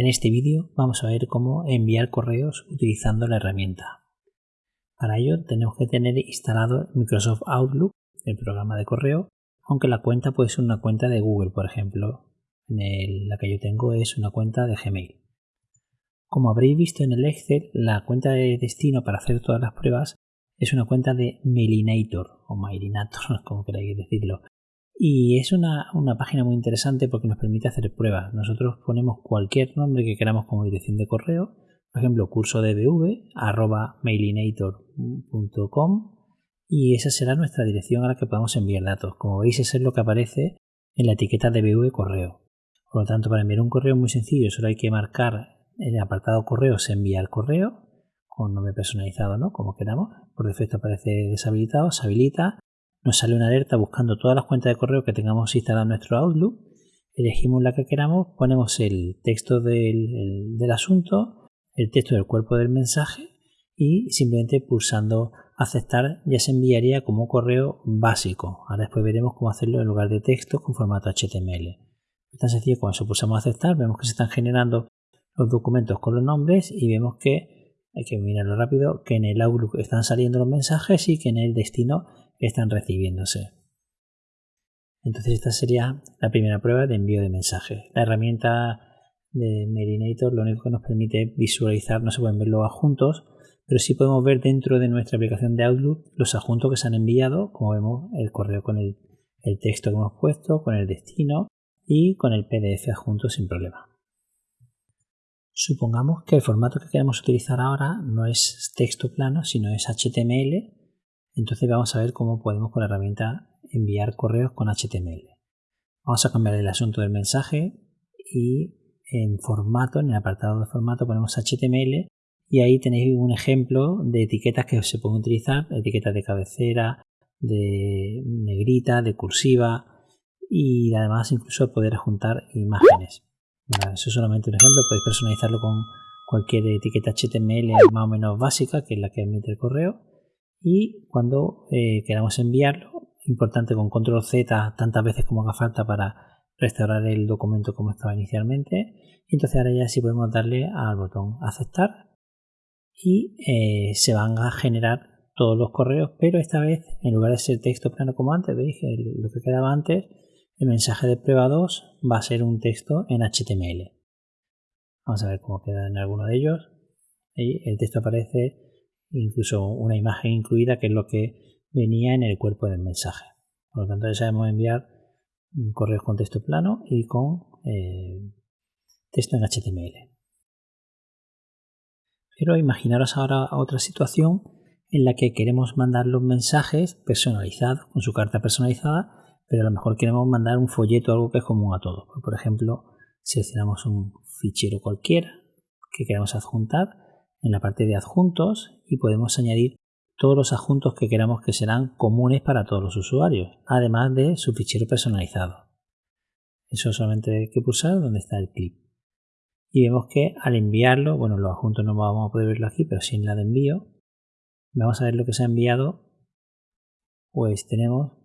En este vídeo vamos a ver cómo enviar correos utilizando la herramienta. Para ello tenemos que tener instalado Microsoft Outlook, el programa de correo, aunque la cuenta puede ser una cuenta de Google, por ejemplo. La que yo tengo es una cuenta de Gmail. Como habréis visto en el Excel, la cuenta de destino para hacer todas las pruebas es una cuenta de Mailinator o Mailinator, como queráis decirlo. Y es una, página muy interesante porque nos permite hacer pruebas. Nosotros ponemos cualquier nombre que queramos como dirección de correo, por ejemplo, curso dbv arroba mailinator.com y esa será nuestra dirección a la que podamos enviar datos. Como veis, eso es lo que aparece en la etiqueta dbv correo. Por lo tanto, para enviar un correo muy sencillo, solo hay que marcar en el apartado correo se envía el correo con nombre personalizado, ¿no? Como queramos. Por defecto aparece deshabilitado, se habilita. Nos sale una alerta buscando todas las cuentas de correo que tengamos instalado en nuestro Outlook. Elegimos la que queramos, ponemos el texto del, asunto, el texto del cuerpo del mensaje y simplemente pulsando aceptar ya se enviaría como correo básico. Ahora después veremos cómo hacerlo en lugar de texto con formato HTML. Es tan sencillo cuando pulsamos aceptar, vemos que se están generando los documentos con los nombres y vemos que hay que mirarlo rápido, que en el Outlook están saliendo los mensajes y que en el destino están recibiéndose. Entonces esta sería la primera prueba de envío de mensajes. La herramienta de Merinator lo único que nos permite visualizar, no se pueden ver los adjuntos, pero sí podemos ver dentro de nuestra aplicación de Outlook los adjuntos que se han enviado, como vemos el correo con el, el texto que hemos puesto, con el destino y con el PDF adjunto sin problema. Supongamos que el formato que queremos utilizar ahora no es texto plano, sino es HTML. Entonces vamos a ver cómo podemos con la herramienta enviar correos con HTML. Vamos a cambiar el asunto del mensaje y en formato, en el apartado de formato ponemos HTML y ahí tenéis un ejemplo de etiquetas que se pueden utilizar, etiquetas de cabecera, de negrita, de cursiva y además incluso poder juntar imágenes eso es solamente un ejemplo, podéis personalizarlo con cualquier etiqueta HTML más o menos básica, que es la que emite el correo. Y cuando eh, queramos enviarlo, importante con control Z tantas veces como haga falta para restaurar el documento como estaba inicialmente. Y entonces ahora ya sí podemos darle al botón aceptar y eh, se van a generar todos los correos, pero esta vez en lugar de ser texto plano como antes, veis lo que quedaba antes, el mensaje de prueba 2 va a ser un texto en HTML. Vamos a ver cómo queda en alguno de ellos. El texto aparece incluso una imagen incluida que es lo que venía en el cuerpo del mensaje. Por lo tanto ya sabemos enviar correos con texto plano y con eh, texto en HTML. Pero imaginaros ahora otra situación en la que queremos mandar los mensajes personalizados, con su carta personalizada, pero a lo mejor queremos mandar un folleto, algo que es común a todos. Por ejemplo, seleccionamos un fichero cualquiera que queramos adjuntar en la parte de adjuntos y podemos añadir todos los adjuntos que queramos que serán comunes para todos los usuarios, además de su fichero personalizado. Eso solamente hay que pulsar donde está el clip. Y vemos que al enviarlo, bueno, los adjuntos no vamos a poder verlo aquí, pero sí en la de envío, vamos a ver lo que se ha enviado. Pues tenemos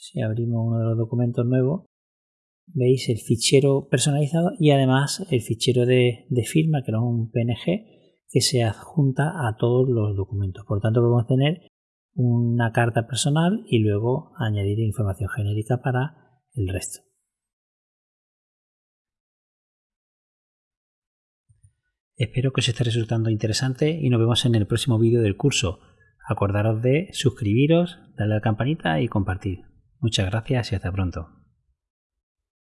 si abrimos uno de los documentos nuevos, veis el fichero personalizado y además el fichero de, firma, que es un PNG, que se adjunta a todos los documentos. Por tanto, podemos tener una carta personal y luego añadir información genérica para el resto. Espero que os esté resultando interesante y nos vemos en el próximo vídeo del curso. Acordaros de suscribiros, darle a la campanita y compartir. Muchas gracias y hasta pronto.